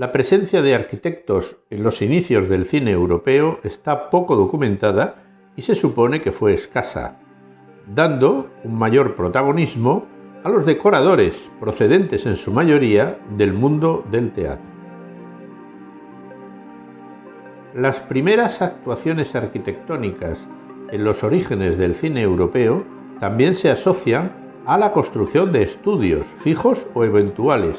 La presencia de arquitectos en los inicios del cine europeo está poco documentada y se supone que fue escasa, dando un mayor protagonismo a los decoradores procedentes en su mayoría del mundo del teatro. Las primeras actuaciones arquitectónicas en los orígenes del cine europeo también se asocian a la construcción de estudios fijos o eventuales.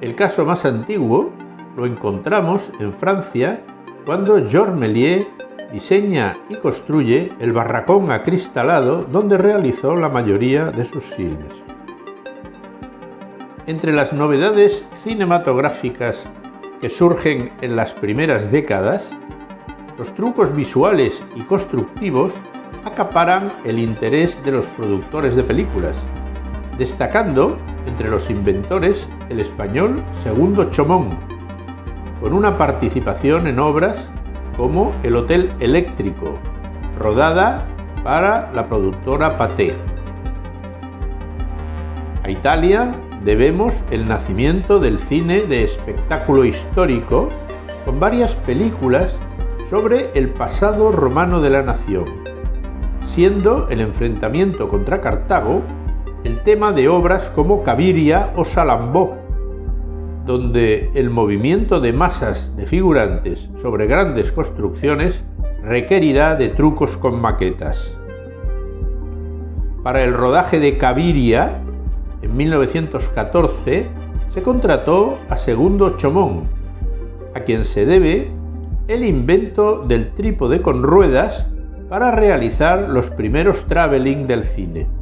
El caso más antiguo lo encontramos en Francia cuando Georges Méliès diseña y construye el barracón acristalado donde realizó la mayoría de sus filmes. Entre las novedades cinematográficas que surgen en las primeras décadas, los trucos visuales y constructivos acaparan el interés de los productores de películas, destacando entre los inventores el español Segundo Chomón, con una participación en obras como El Hotel Eléctrico, rodada para la productora Pathé. A Italia debemos el nacimiento del cine de espectáculo histórico con varias películas sobre el pasado romano de la nación, siendo el enfrentamiento contra Cartago el tema de obras como Caviria o Salambó, donde el movimiento de masas de figurantes sobre grandes construcciones requerirá de trucos con maquetas. Para el rodaje de Caviria, en 1914, se contrató a Segundo Chomón, a quien se debe el invento del trípode con ruedas para realizar los primeros traveling del cine.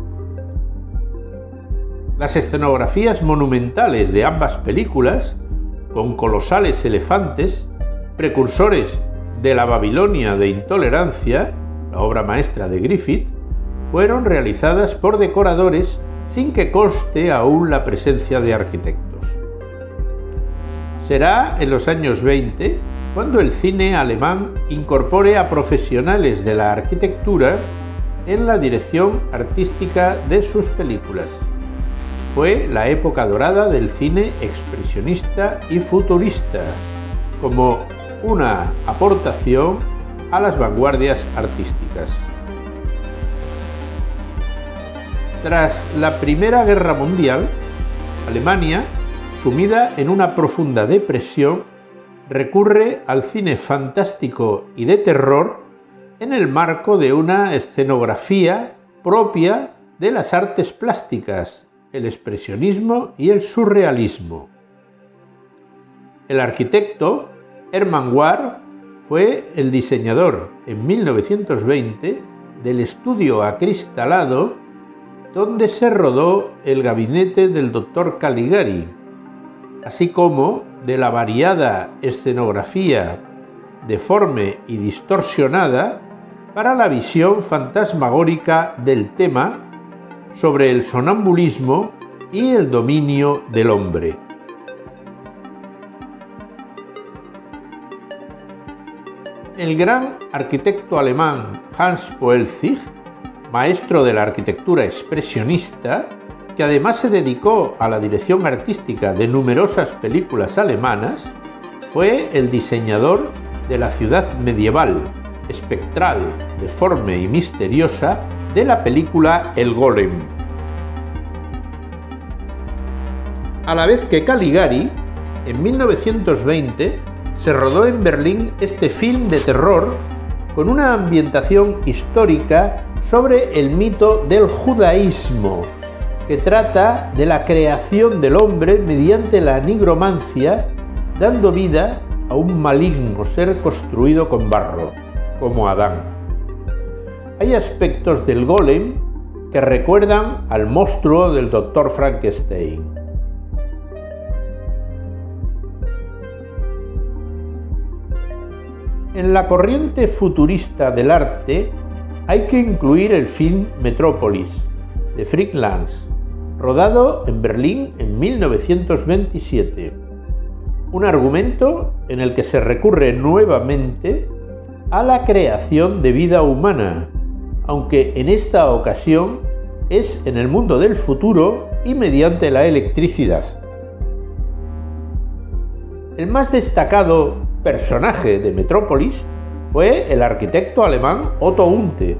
Las escenografías monumentales de ambas películas, con colosales elefantes, precursores de la Babilonia de Intolerancia, la obra maestra de Griffith, fueron realizadas por decoradores sin que conste aún la presencia de arquitectos. Será en los años 20 cuando el cine alemán incorpore a profesionales de la arquitectura en la dirección artística de sus películas. Fue la época dorada del cine expresionista y futurista, como una aportación a las vanguardias artísticas. Tras la Primera Guerra Mundial, Alemania, sumida en una profunda depresión, recurre al cine fantástico y de terror en el marco de una escenografía propia de las artes plásticas, el expresionismo y el surrealismo. El arquitecto Hermann War fue el diseñador en 1920 del estudio acristalado donde se rodó el gabinete del doctor Caligari, así como de la variada escenografía deforme y distorsionada para la visión fantasmagórica del tema sobre el sonambulismo y el dominio del hombre. El gran arquitecto alemán Hans Poelzig, maestro de la arquitectura expresionista, que además se dedicó a la dirección artística de numerosas películas alemanas, fue el diseñador de la ciudad medieval, espectral, deforme y misteriosa de la película El Golem. A la vez que Caligari, en 1920 se rodó en Berlín este film de terror con una ambientación histórica sobre el mito del judaísmo que trata de la creación del hombre mediante la nigromancia, dando vida a un maligno ser construido con barro, como Adán. Hay aspectos del golem que recuerdan al monstruo del Dr. Frankenstein. En la corriente futurista del arte hay que incluir el film Metrópolis, de Frick rodado en Berlín en 1927. Un argumento en el que se recurre nuevamente a la creación de vida humana, aunque en esta ocasión es en el mundo del futuro y mediante la electricidad. El más destacado personaje de Metrópolis fue el arquitecto alemán Otto Unte,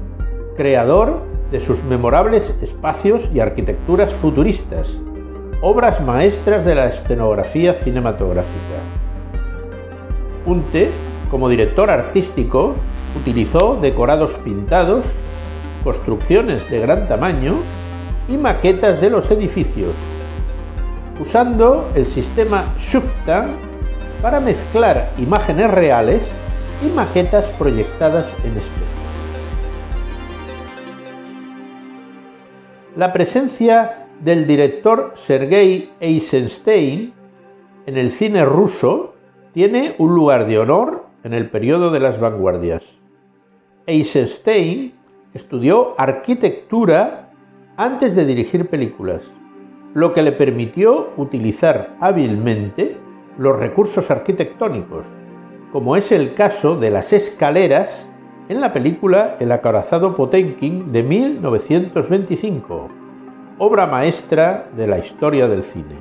creador de sus memorables espacios y arquitecturas futuristas, obras maestras de la escenografía cinematográfica. Unte, como director artístico, utilizó decorados pintados, construcciones de gran tamaño y maquetas de los edificios, usando el sistema Schuftan para mezclar imágenes reales y maquetas proyectadas en espejo. La presencia del director Sergei Eisenstein en el cine ruso tiene un lugar de honor en el periodo de las vanguardias. Eisenstein estudió arquitectura antes de dirigir películas, lo que le permitió utilizar hábilmente los recursos arquitectónicos, como es el caso de las escaleras en la película El acorazado Potenkin de 1925, obra maestra de la historia del cine.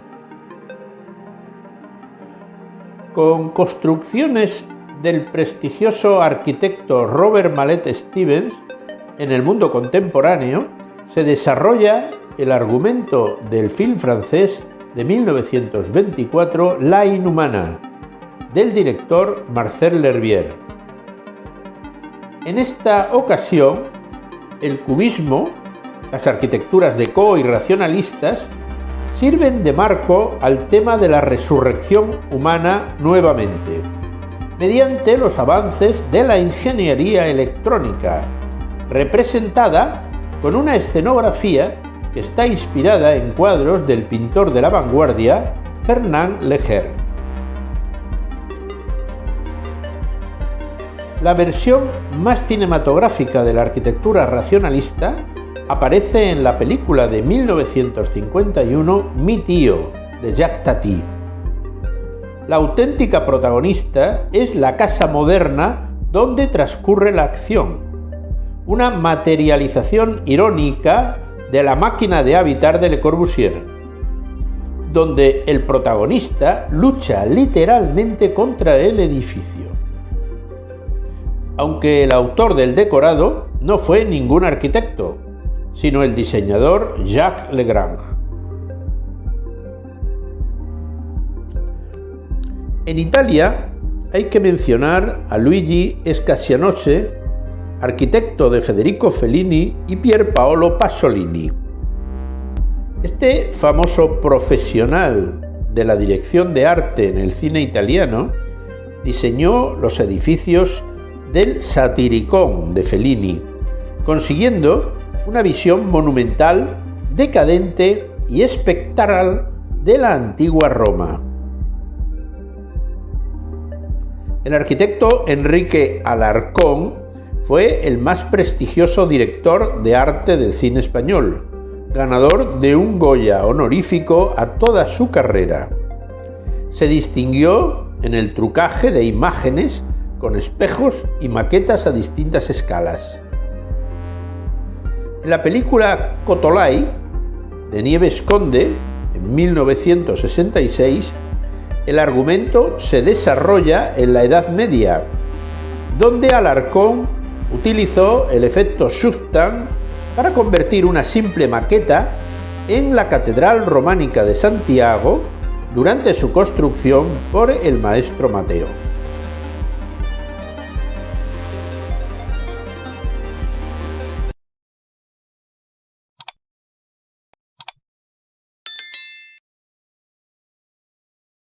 Con construcciones del prestigioso arquitecto Robert Mallet Stevens, en el mundo contemporáneo se desarrolla el argumento del film francés de 1924 La Inhumana, del director Marcel L'Herbier. En esta ocasión, el cubismo, las arquitecturas deco y racionalistas sirven de marco al tema de la resurrección humana nuevamente, mediante los avances de la ingeniería electrónica, representada con una escenografía que está inspirada en cuadros del pintor de la vanguardia Fernand Leger. La versión más cinematográfica de la arquitectura racionalista aparece en la película de 1951 Mi tío, de Jacques Tati. La auténtica protagonista es la casa moderna donde transcurre la acción, una materialización irónica de la máquina de habitar de Le Corbusier, donde el protagonista lucha literalmente contra el edificio aunque el autor del decorado no fue ningún arquitecto, sino el diseñador Jacques Legrand. En Italia hay que mencionar a Luigi Scasianose, arquitecto de Federico Fellini y Pier Paolo Pasolini. Este famoso profesional de la dirección de arte en el cine italiano diseñó los edificios del Satiricón de Fellini, consiguiendo una visión monumental, decadente y espectral de la antigua Roma. El arquitecto Enrique Alarcón fue el más prestigioso director de arte del cine español, ganador de un Goya honorífico a toda su carrera. Se distinguió en el trucaje de imágenes con espejos y maquetas a distintas escalas. En la película Cotolai, de Nieves Conde, en 1966, el argumento se desarrolla en la Edad Media, donde Alarcón utilizó el efecto Schuftan para convertir una simple maqueta en la Catedral Románica de Santiago durante su construcción por el maestro Mateo.